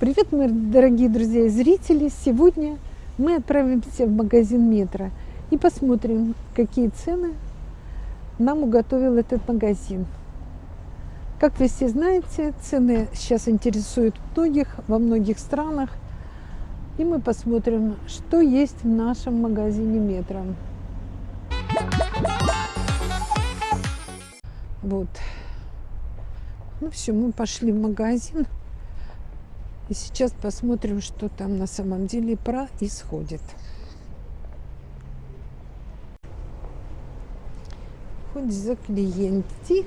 Привет, мои дорогие друзья и зрители! Сегодня мы отправимся в магазин Метро и посмотрим, какие цены нам уготовил этот магазин. Как вы все знаете, цены сейчас интересуют многих во многих странах. И мы посмотрим, что есть в нашем магазине Метро. Вот. Ну все, мы пошли в магазин. И сейчас посмотрим, что там на самом деле происходит. Хоть за клиенты.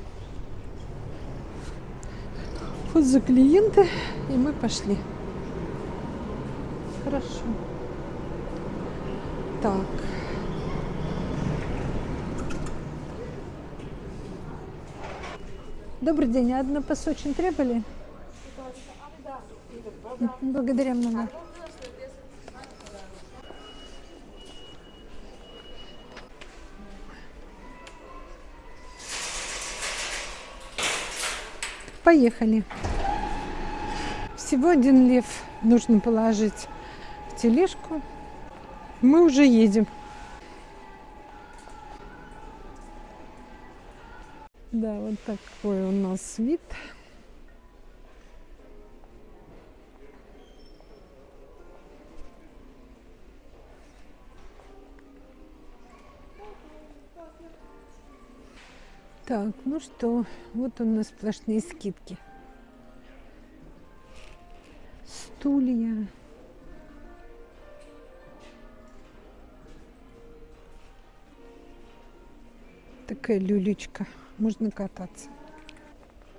Хоть за клиенты. И мы пошли. Хорошо. Так. Добрый день. Одна очень требовали? Благодаря много. Поехали. Всего один лев нужно положить в тележку. Мы уже едем. Да, вот такой у нас вид. Так, ну что, вот у нас сплошные скидки. Стулья. Такая люлечка. Можно кататься.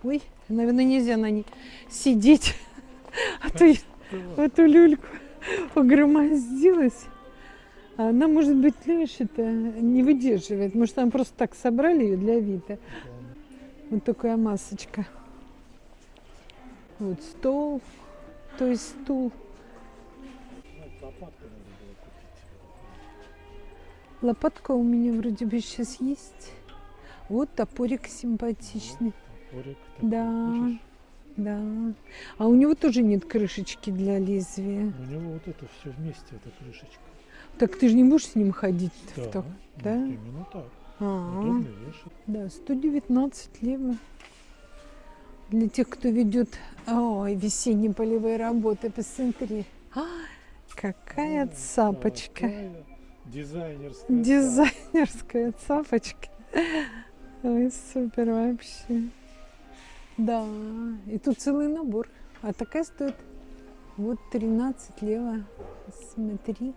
Ой, наверное, нельзя на ней сидеть. А то эту люльку погромоздилась. А она, может быть, это не выдерживает. Может, там просто так собрали ее для вида. Вот такая масочка. Вот стол, то есть стул. Лопатка у меня вроде бы сейчас есть. Вот топорик симпатичный. Топорик, да, видишь? да. А у него тоже нет крышечки для лезвия. У него вот это все вместе, эта крышечка. Так ты же не будешь с ним ходить? Да, так, да? именно так. А -а -а. Да, 119 лево. Для тех, кто ведет ой, весенние полевые работы, посмотри. А, какая а, цапочка. Какая дизайнерская. Дизайнерская цапочка. Ой, супер вообще. Да, и тут целый набор. А такая стоит вот 13 лево. Смотри.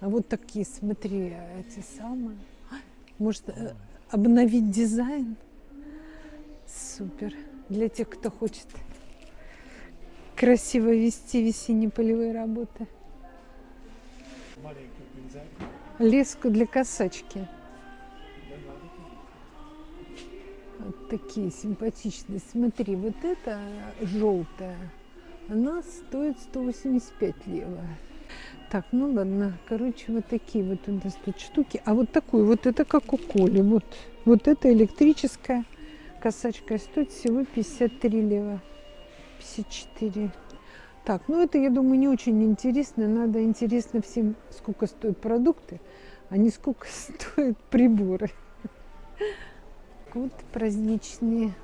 А вот такие, смотри, эти самые. Может, э, обновить дизайн? Супер. Для тех, кто хочет красиво вести весенние полевые работы. Леску для косачки. Вот такие симпатичные. Смотри, вот эта желтая, она стоит 185 лева. Так, ну ладно. Короче, вот такие вот у нас тут штуки. А вот такую, вот это как у Коли. Вот, вот это электрическая косачка стоит всего 53 лева. 54. Так, ну это, я думаю, не очень интересно. Надо интересно всем, сколько стоят продукты, а не сколько стоят приборы. Вот праздничные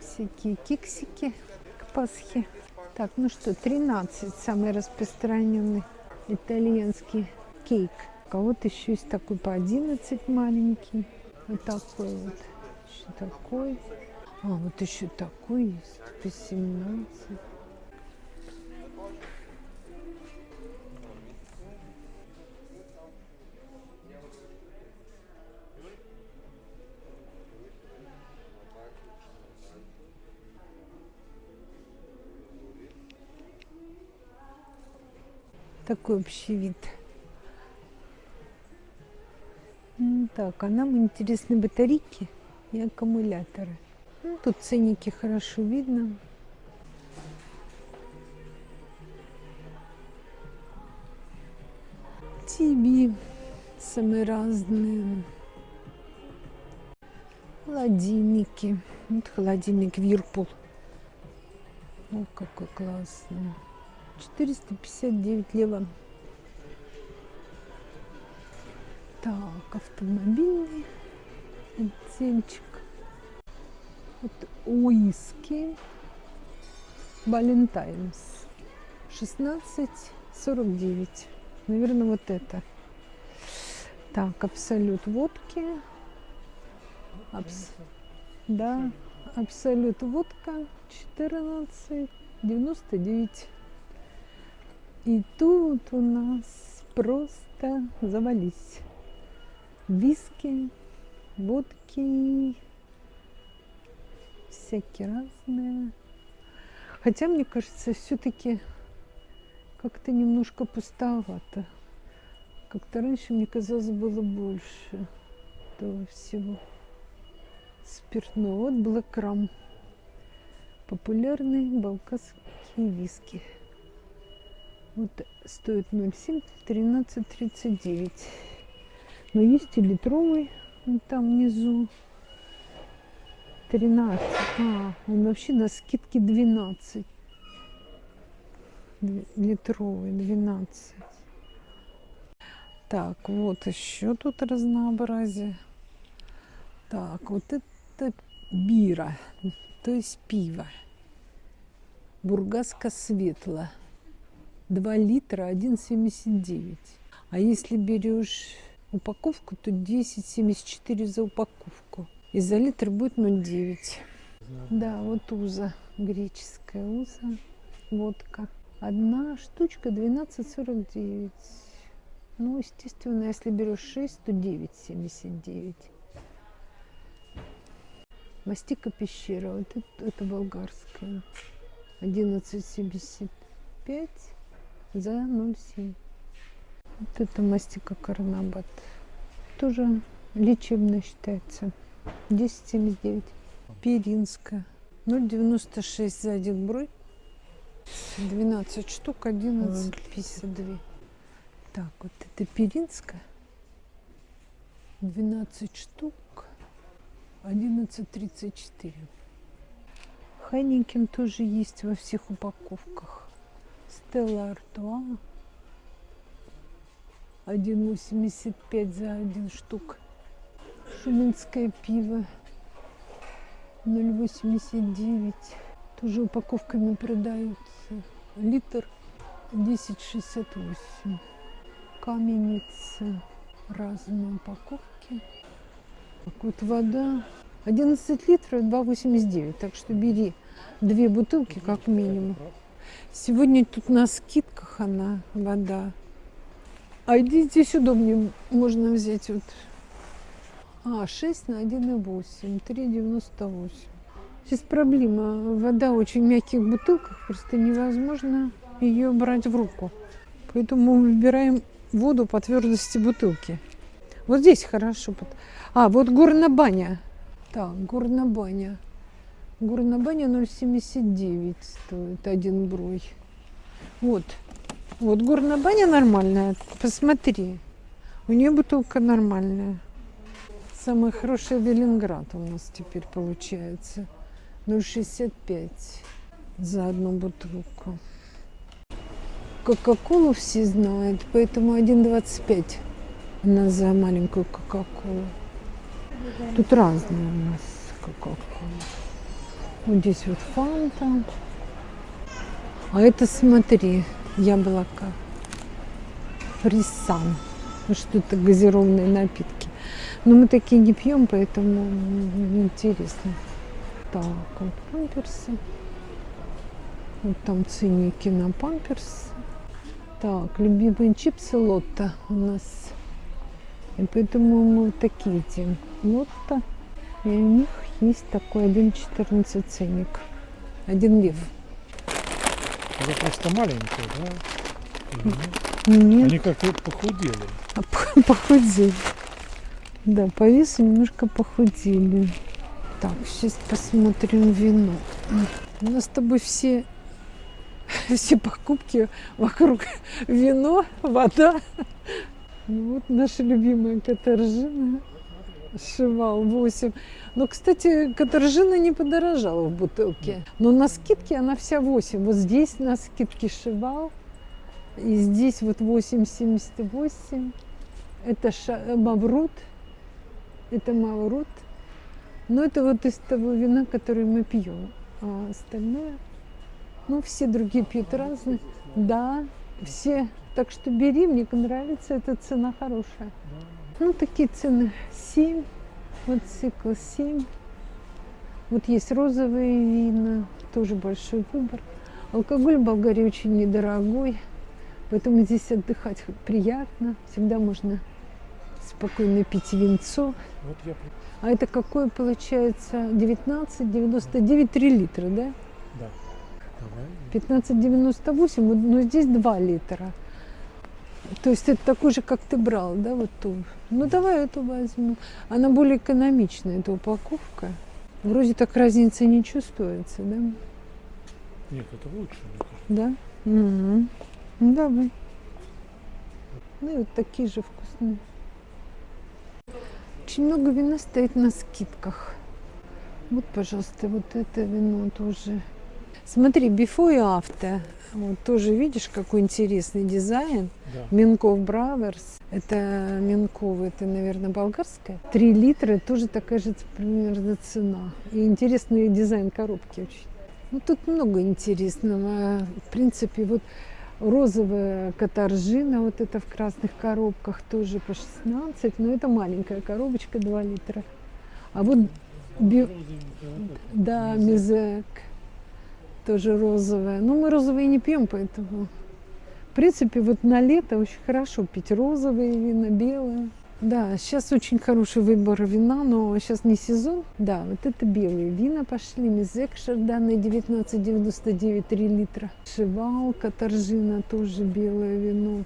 всякие кексики к Пасхе. Так, ну что, 13 самый распространенный итальянский кейк. А вот еще есть такой по 11 маленький. Вот такой вот. Еще такой. А, вот еще такой есть по 17. Такой общий вид. Так, а нам интересны батарейки и аккумуляторы. Ну, тут ценники хорошо видно. ТВ самые разные. Холодильники. Вот холодильник Вирпул. О, какой классный. 459 лева. Так, автомобильный отдельчик. Вот уиски. Валентайнс. 16,49. Наверное, вот это. Так, абсолют водки. Абс... Да, абсолют водка 14,99. И тут у нас просто завались. Виски, водки, всякие разные. Хотя, мне кажется, все-таки как-то немножко пустовато. Как-то раньше, мне казалось, было больше этого всего спиртного. Вот Блэкрам. Популярные балканские виски. Вот стоит 0,7, 13,39. Но есть и литровый, там внизу. 13. А, он вообще на скидке 12. Литровый 12. Так, вот еще тут разнообразие. Так, вот это бира, то есть пиво. Бургаска светло. 2 литра 1,79. А если берешь упаковку, то 10,74 за упаковку. И за литр будет 0,9. Да, вот уза, греческая уза, водка. Одна штучка 12,49. Ну, естественно, если берешь 6, то 9,79. Мастика пещера, вот это, это болгарская. 11,75 за 0,7. Вот это мастика карнабат. Тоже лечебно считается. 10,79. Перинская. 0,96 за один брой. 12 штук, 11,52. Так, вот это Перинская. 12 штук. 11,34. Хайникин тоже есть во всех упаковках. Стелла Артуа. 1,85 за один штук. Шуминское пиво. 0,89. Тоже упаковками продаются. Литр 10,68. Каменица. Разные упаковки. Вот вода 11 литров 2,89. Так что бери две бутылки как минимум. Сегодня тут на скидках она, вода. А идите сюда, мне можно взять вот. А, 6 на 1,8, 3,98. Сейчас проблема. Вода в очень мягких бутылках, просто невозможно ее брать в руку. Поэтому выбираем воду по твердости бутылки. Вот здесь хорошо. А, вот горная баня. Так, горная баня. Горная баня 0,79 стоит один брой. Вот. Вот горная баня нормальная. Посмотри. У нее бутылка нормальная. Самый хороший Велинград у нас теперь получается. 0,65 за одну бутылку. Кока-колу все знают, поэтому 1,25 на за маленькую кока-колу. Тут разные у нас кока-кола. Вот здесь вот фанта. А это, смотри, яблоко. Фрисан. Что-то газированные напитки. Но мы такие не пьем, поэтому интересно. Так, вот памперсы. Вот там ценники на памперсы. Так, любимые чипсы Лотто у нас и поэтому мы вот такие эти лотто. И у них есть такой 1,14 ценник. Один лев. Это просто маленькие, да? Или нет? Они как-то похудели. А, похудели. Да, по весу немножко похудели. Так, сейчас посмотрим вино. У нас с тобой все, все покупки вокруг вино, вода, ну вот наша любимая Катаржина. Сшивал 8. Но, кстати, катаржина не подорожала в бутылке. Но на скидке она вся 8. Вот здесь на скидке сшивал. И здесь вот 8,78. Это ша- маврут. Это маврут. Но это вот из того вина, которое мы пьем. А остальное, ну, все другие пьют разные. Да, все. Так что бери, мне нравится, эта цена хорошая. Ну, такие цены 7, вот цикл 7. Вот есть розовые вина, тоже большой выбор. Алкоголь в Болгарии очень недорогой, поэтому здесь отдыхать приятно. Всегда можно спокойно пить винцо. Вот я А это какое получается? 19,99, 3 литра, да? Да. Давай. 15,98, вот, но здесь 2 литра. То есть это такой же, как ты брал, да, вот ту. Ну давай эту возьму. Она более экономичная, эта упаковка. Вроде так разницы не чувствуется, да? Нет, это лучше. Да? Мгм. Ну, давай. Ну и вот такие же вкусные. Очень много вина стоит на скидках. Вот, пожалуйста, вот это вино тоже. Смотри, before и after. Вот тоже видишь, какой интересный дизайн. Да. Минков Браверс. Это Минков, это, наверное, болгарская. Три литра, тоже такая же примерно цена. И интересный дизайн коробки очень. Ну, тут много интересного. В принципе, вот розовая катаржина, вот это в красных коробках, тоже по 16, но это маленькая коробочка, 2 литра. А вот, би- да, Мизек. Тоже розовая. Но мы розовые не пьем, поэтому... В принципе, вот на лето очень хорошо пить розовые вина, белые. Да, сейчас очень хороший выбор вина, но сейчас не сезон. Да, вот это белые вина пошли. Мизек Шарданы 19,99 3 литра. Шивал, Катаржина тоже белое вино.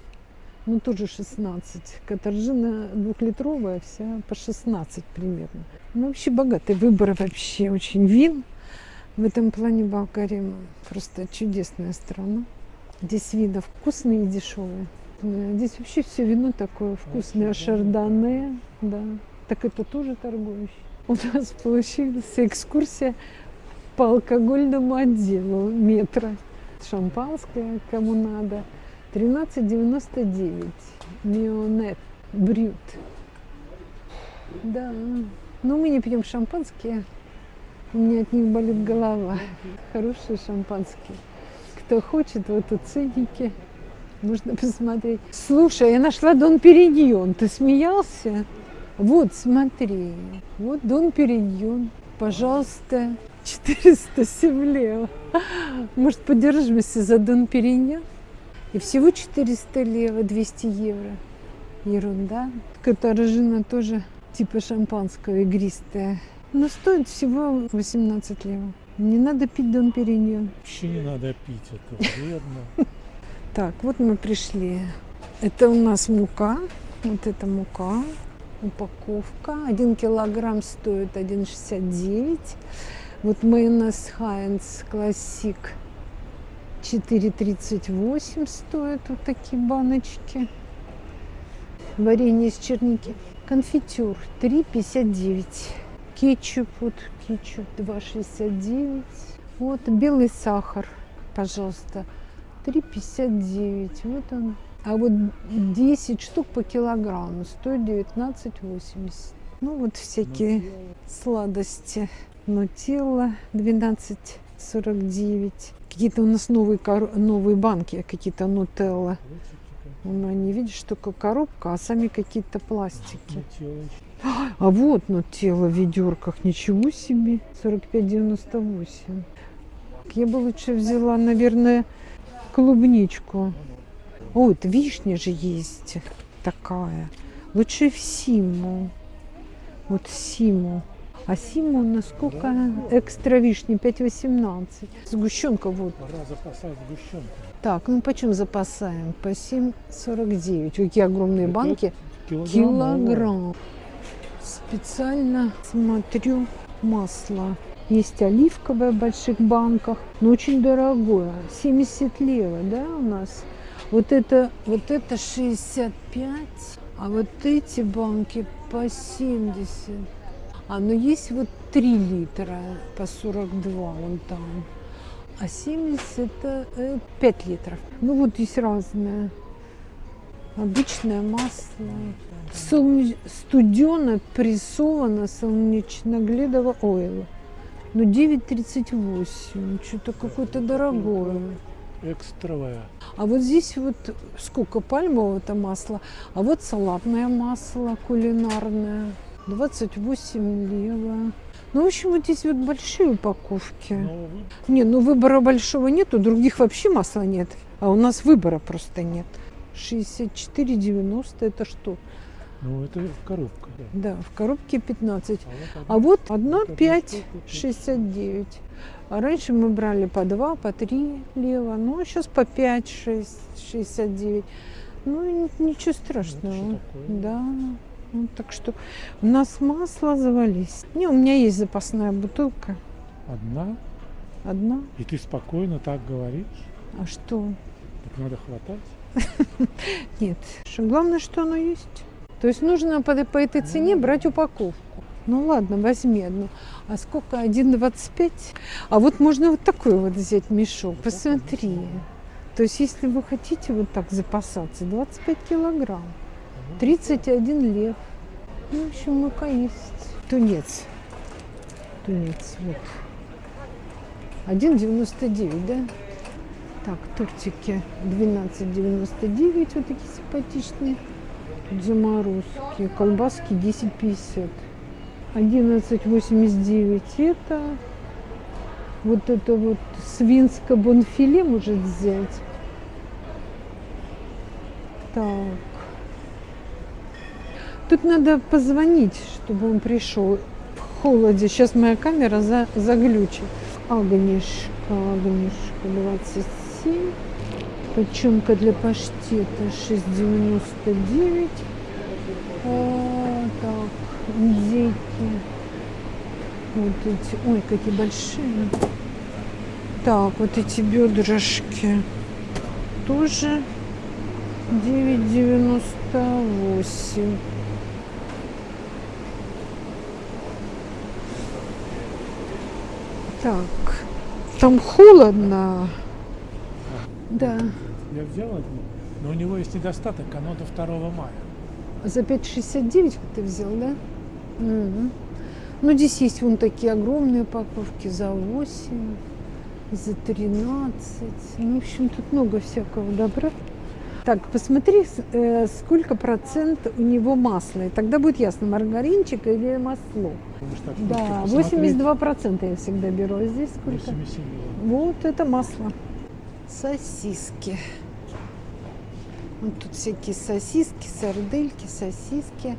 Ну, тоже 16. Катаржина двухлитровая, вся по 16 примерно. Ну, вообще богатый выбор вообще очень вин. В этом плане Болгария просто чудесная страна. Здесь вина вкусные и дешевые. Здесь вообще все вино такое вкусное. Очень Шардоне, да. Так это тоже торгующий. У нас получилась экскурсия по алкогольному отделу метро. Шампанское, кому надо. 13,99. Мионет. Брют. Да. Но мы не пьем шампанское. У меня от них болит голова. Хорошие шампанские. Кто хочет, вот у ценники. Можно посмотреть. Слушай, я нашла Дон Периньон. Ты смеялся? Вот, смотри. Вот Дон Периньон. Пожалуйста, 407 лева. Может, подержимся за Дон Периньон? И всего 400 лева, 200 евро. Ерунда. Катаржина тоже типа шампанского игристая. Но стоит всего 18 лева. Не надо пить Дон Периньон. Вообще не надо пить, это вредно. Так, вот мы пришли. Это у нас мука. Вот это мука. Упаковка. Один килограмм стоит 1,69. Вот майонез Хайнц Классик 4,38 стоит. Вот такие баночки. Варенье из черники. Конфитюр 3,59. Кетчуп, вот кетчуп 2,69. Вот белый сахар, пожалуйста, 3,59. Вот он. А вот 10 штук по килограмму стоит 19,80. Ну вот всякие сладости. Нутелла 12,49. Какие-то у нас новые, новые банки, какие-то нутелла. Ну, они, видишь, только коробка, а сами какие-то пластики. А вот нутелла в ведерках. Ничего себе. 45,98. Я бы лучше взяла, наверное, клубничку. О, это вишня же есть такая. Лучше в Симу. Вот Симу. А Симу у нас сколько? Экстра вишни 5,18. Сгущенка вот. Пора запасать сгущенку. Так, ну почем запасаем? По 7,49. Какие огромные Это банки. Килограмм. Килограмм. Специально смотрю масло. Есть оливковое в больших банках, но очень дорогое. 70 лева, да, у нас? Вот это, вот это 65, А вот эти банки по 70. А, ну есть вот 3 литра по 42 вон там. А 70 это э, 5 литров. Ну вот есть разное. Обычное масло. Солнеч... Студено прессовано солнечногледово ойла. Ну 9,38. Что-то какое-то дорогое. Экстровая. А вот здесь вот сколько пальмового-то масла, а вот салатное масло кулинарное, 28 лево. Ну, в общем, вот здесь вот большие упаковки. Но вы- Не, ну выбора большого нету, других вообще масла нет. А у нас выбора просто нет. 64,90 это что? ну, это коробка. Да. Да, в коробке 15. А вот А вот одна Вот одна 5, штука, пять. 69. А раньше мы брали по 2, по 3 лево, ну а сейчас по 5, 6, 69. Ну ничего это страшного. такое? Да. Ну, так что у нас масло завались. Не, у меня есть запасная бутылка. Одна, Одна. и ты спокойно так говоришь. А что? Так надо хватать. Нет. Главное, что оно есть. То есть нужно по, по этой цене брать упаковку. Ну ладно, возьми одну. А сколько? 1,25? А вот можно вот такой вот взять мешок. Посмотри. То есть если вы хотите вот так запасаться, 25 килограмм. 31 лев. Ну, в общем, мука есть. Тунец. Тунец, вот. 1,99, да? Так, тортики 12,99, вот такие симпатичные. Тут заморозки. Колбаски 10,50. 11,89 это. Вот это вот свинское бонфиле может взять. Так. Тут надо позвонить, чтобы он пришел. В холоде. Сейчас моя камера за, заглючит. Агнешка, агнешка 27. Печенка для паштета 6,99. А, так, индейки. Вот эти. Ой, какие большие. Так, вот эти бедрышки. Тоже 9,98. Так, там холодно. Да. Я взял одну, но у него есть недостаток, оно до 2 мая. За 5,69 ты взял, да? Мгм. Ну, здесь есть вон такие огромные упаковки за 8, за 13. Ну, в общем, тут много всякого добра. Так, посмотри, э, сколько процент у него масла. И тогда будет ясно, маргаринчик или масло. Так Да, просто посмотреть 82 процента я всегда беру. А здесь сколько? 87 Вот это масло. Сосиски. Вот тут всякие сосиски, сардельки, сосиски.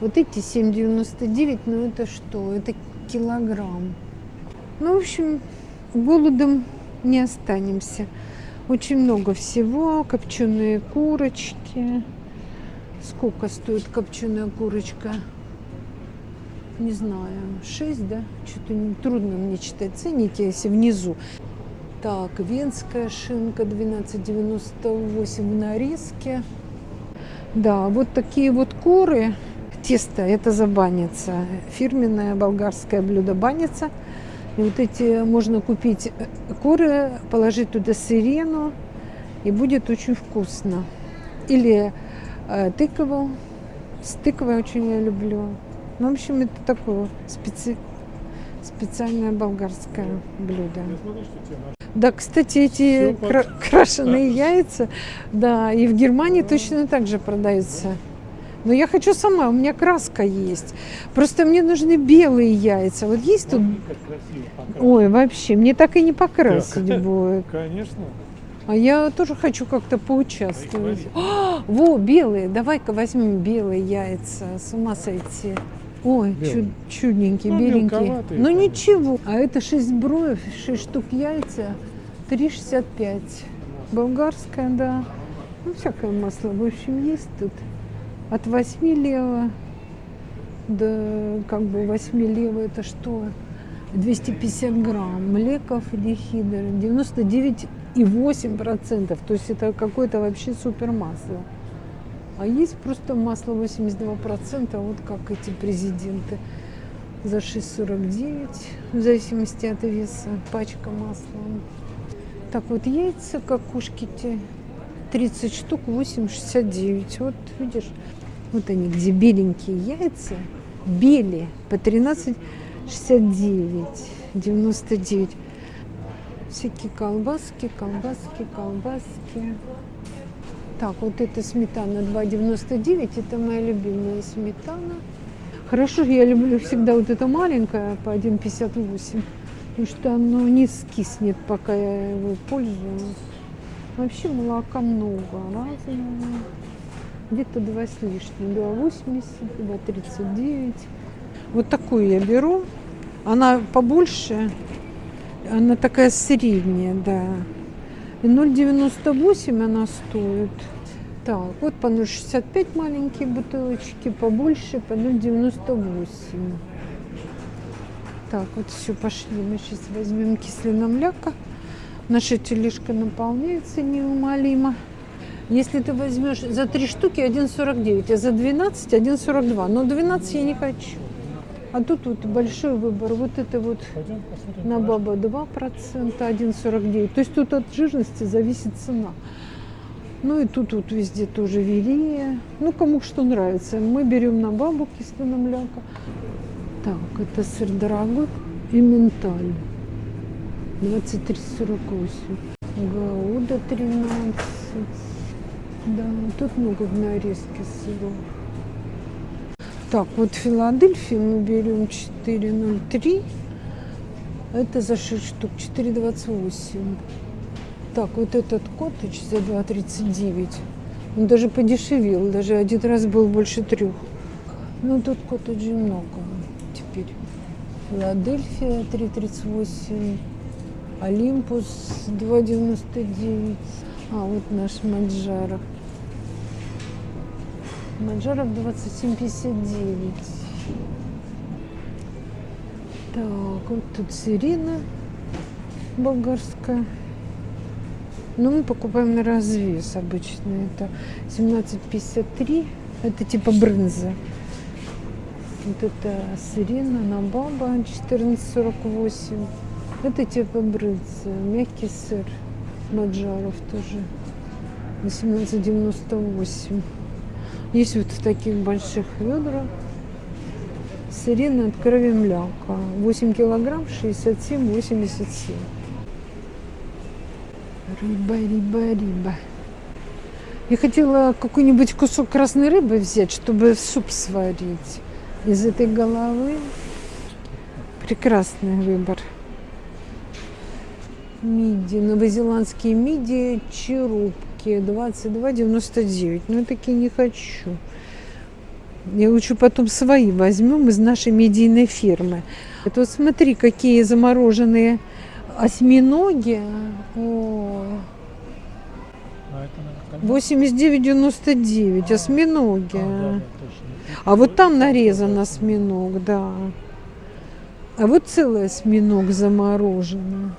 Вот эти 7,99, ну это что? Это килограмм. Ну, в общем, голодом не останемся. Очень много всего. Копченые курочки. Сколько стоит копченая курочка? Не знаю, 6, да? Что-то не- трудно мне читать ценники, если внизу. Так, венская шинка 12,98 в нарезке. Да, вот такие вот куры. Тесто, это за баница. Фирменное болгарское блюдо баница. И вот эти можно купить э, куры, положить туда сирену, и будет очень вкусно. Или э, тыкову. С тыквой очень я люблю. Ну, в общем, это такое специ... специальное болгарское блюдо. Да, кстати, эти кра- крашеные яйца, да, и в Германии точно так же продаются. Но я хочу сама, у меня краска есть. Просто мне нужны белые яйца. Вот есть тут... Ой, вообще, мне так и не покрасить Так. будет. Конечно. А я тоже хочу как-то поучаствовать. А, во, белые, давай-ка возьмем белые яйца. С ума сойти. Ой, чуд- чудненькие, Ну, беленькие. Ну ничего. А это 6 броев, 6 штук яйца, 3,65. Болгарское, да. Ну, всякое масло, в общем, есть тут. От 8 лева до как бы 8 лева это что? 250 грамм. Млеков или хидр 99,8 процентов. То есть это какое-то вообще супер масло. А есть просто масло 82%, вот как эти президенты. За 6,49, в зависимости от веса, пачка масла. Так вот яйца, как кушки те, 30 штук, 8,69. Вот видишь, вот они, где беленькие яйца, бели по 13,69, 99. Всякие колбаски, колбаски, колбаски. Так, вот эта сметана 2,99, это моя любимая сметана. Хорошо, я люблю всегда вот это маленькое по 1,58, потому что оно не скиснет, пока я его пользуюсь. Вообще молока много разного. Где-то 2 с лишним, 2,80, 2,39. Вот такую я беру. Она побольше, она такая средняя, да. И 0,98 она стоит. Так, вот по 0,65 маленькие бутылочки, побольше по 0,98. Так, вот все, пошли. Мы сейчас возьмем кислина мляка. Наша тележка наполняется неумолимо. Если ты возьмешь за 3 штуки 1,49, а за 12 1,42. Но 12 я не хочу. А тут вот большой выбор. Вот это вот на баба 2%, 1,49. То есть тут от жирности зависит цена. Ну и тут вот везде тоже велие. Ну, кому что нравится. Мы берем на бабу кислого мляка. Так, это сыр дорогой и менталь. 23,48. Гауда 13. Да, тут много в нарезке сыров. Так, вот Филадельфию мы берем 4,03. Это за 6 штук 4,28. Так, вот этот коттедж за 2,39. Он даже подешевел, даже один раз был больше трех. Ну, тут коттеджей много теперь. Филадельфия 3,38. Олимпус 2,99. А, вот наш Маджаров. Маджаров 27,59. Так, вот тут сирена болгарская. Но мы покупаем на развес обычно. Это 17,53. Это типа брынза. Вот это сирена на баба 14,48. Это типа брынза. Мягкий сыр. Маджаров тоже. 18,98. Есть вот в таких больших ведрах. Сирена от крови мляка. 8 килограмм 67,87. Рыба, рыба, рыба. Я хотела какой-нибудь кусок красной рыбы взять, чтобы суп сварить из этой головы. Прекрасный выбор. Миди, новозеландские миди, черупки, 22,99. Но я такие не хочу. Я лучше потом свои возьмем из нашей медийной фермы. Это вот смотри, какие замороженные осьминоги. О, А это, наверное, 89,99 осьминоги. А, да. А вот там нарезан осьминог, да. А вот целый осьминог замороженный.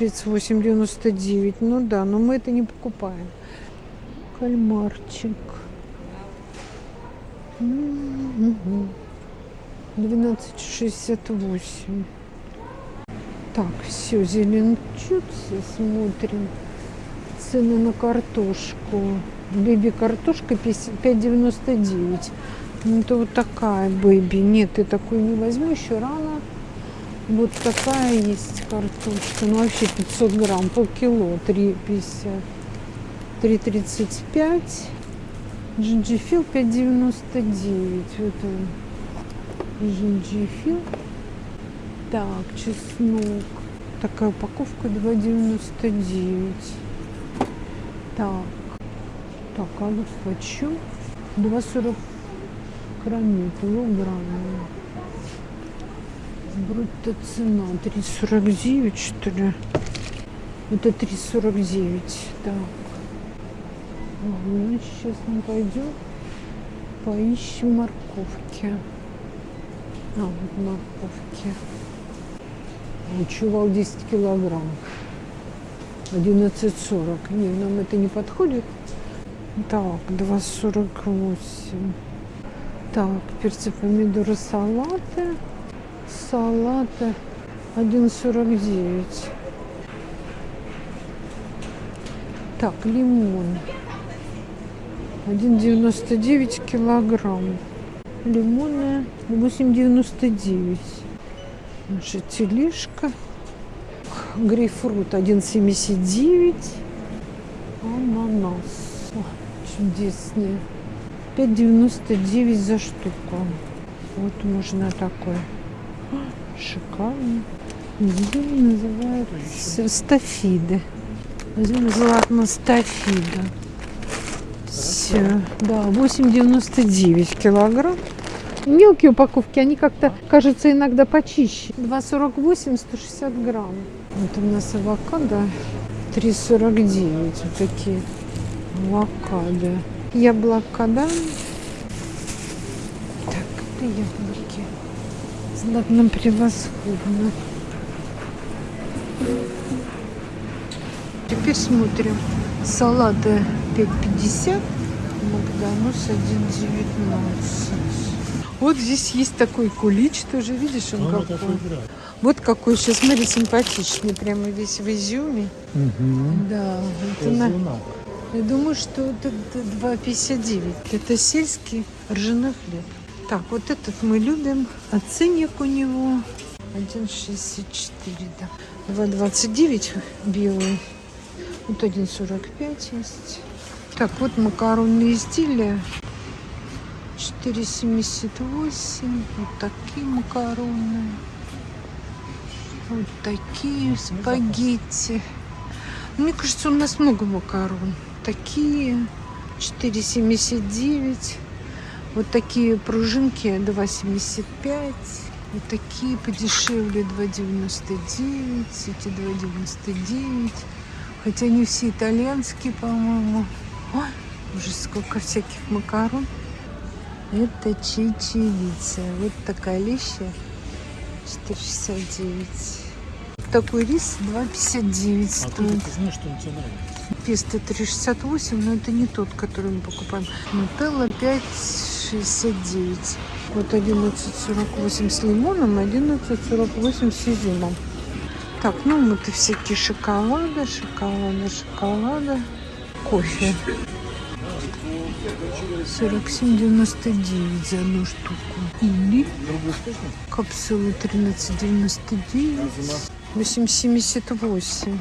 38,99. Ну да, но мы это не покупаем. Кальмарчик. М-м-м. 12,68. Так, все, зеленчуцы смотрим. Цены на картошку. Бэби картошка 5,99. Ну, это вот такая бэби. Нет, ты такую не возьму, еще рано. Вот такая есть картошка. Ну, вообще 500 грамм, полкило, 3,50. 3,35. Джинджифил 5,99. Вот он. Джинджифил. Так, чеснок. Такая упаковка 2,99. Так. Так, а вот почем? 2,40 кроме килограмма. Брутто цена 3,49 что ли? Это 3,49. Так. Ладно, сейчас мы пойдем поищем морковки. А, вот морковки. Чувал 10 килограмм. 11,40. Не, нам это не подходит. Так, 2,48. Так, перцы, помидоры, салаты. Салаты 1,49. Так, лимон. 1,99 килограмм. Лимоны 8,99. Наша тележка. Грейпфрут 1,79. Ананас. О, чудесные. 5,99 за штуку. Вот можно такой. Шикарно. Здесь называют стафиды. Возьмем золотно стафида. Все. Да, 8,99 килограмм. Мелкие упаковки, они как-то кажутся иногда почище. 2,48, 160 грамм. Вот у нас авокадо 3,49. Вот такие авокадо. Яблоко, да? Так, это яблоки. Знатно превосходно. Теперь смотрим. Салаты 5,50. Магданус 1,19. Вот здесь есть такой кулич тоже, видишь, он Он какой. Вот какой сейчас, смотри, симпатичный, прямо весь в изюме. Да, это на- я думаю, что это д- 2,59. Это сельский ржаной хлеб. Так, вот этот мы любим. А ценник у него 1,64, да. 2,29 белый. Вот 1,45 есть. Так, вот макаронные изделия. 4,78. Вот такие макароны. Вот такие спагетти. Мне кажется, у нас много макарон. Такие 4,79. Вот такие пружинки 2,75. Вот такие подешевле 2,99. Эти 2,99. Хотя они все итальянские, по-моему. Ой, уже сколько всяких макарон. Это чечевица. Вот такая леща 4,69. Такой рис 2,59 А ты стоит. знаешь, что тебе нравится. Песто 3,68, но это не тот, который мы покупаем. Нутелла 5,69. Вот 11,48 с лимоном, 11,48 с изюмом. Так, ну и всякие шоколады, шоколады, шоколады. Кофе. 47,99 за одну штуку. Или? Капсулы 13,99. 8,78.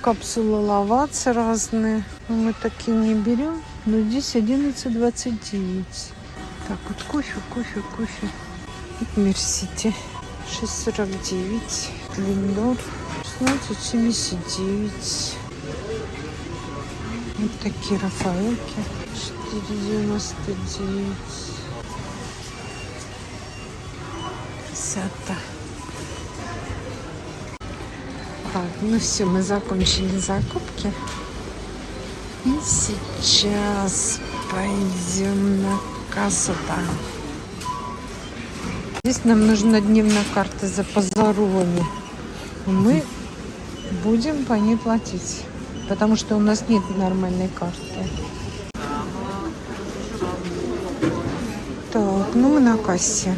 Капсулы лаваца разные. Мы такие не берем. Но здесь 11,29. Так, вот кофе, кофе, кофе. Мерсити. 6,49. Линдор. 16,79. Вот такие Рафаэлки. 4,99. Красота. Так, ну все, мы закончили закупки. И сейчас пойдем на кассу. там. Здесь нам нужна дневная карта за Позарони. Мы будем по ней платить, потому что у нас нет нормальной карты. Так, ну мы на кассе.